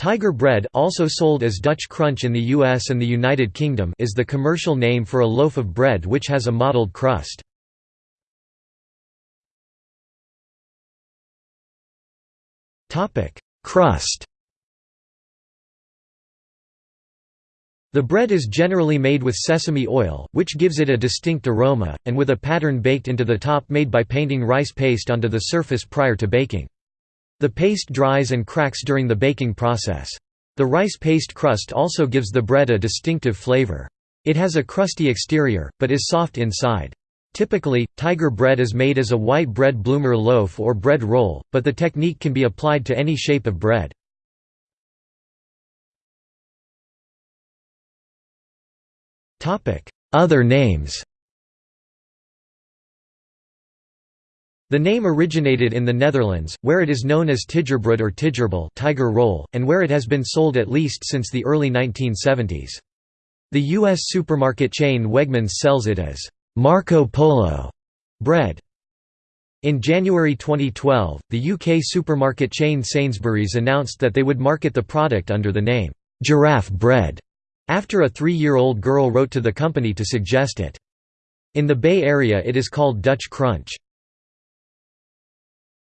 Tiger bread also sold as Dutch Crunch in the US and the United Kingdom is the commercial name for a loaf of bread which has a mottled crust. Crust The bread is generally made with sesame oil, which gives it a distinct aroma, and with a pattern baked into the top made by painting rice paste onto the surface prior to baking. The paste dries and cracks during the baking process. The rice paste crust also gives the bread a distinctive flavor. It has a crusty exterior, but is soft inside. Typically, tiger bread is made as a white bread bloomer loaf or bread roll, but the technique can be applied to any shape of bread. Other names The name originated in the Netherlands, where it is known as tijgerbrood or tijgerbol tiger roll, and where it has been sold at least since the early 1970s. The U.S. supermarket chain Wegmans sells it as Marco Polo bread. In January 2012, the UK supermarket chain Sainsbury's announced that they would market the product under the name, Giraffe Bread. After a three-year-old girl wrote to the company to suggest it. In the Bay Area it is called Dutch Crunch.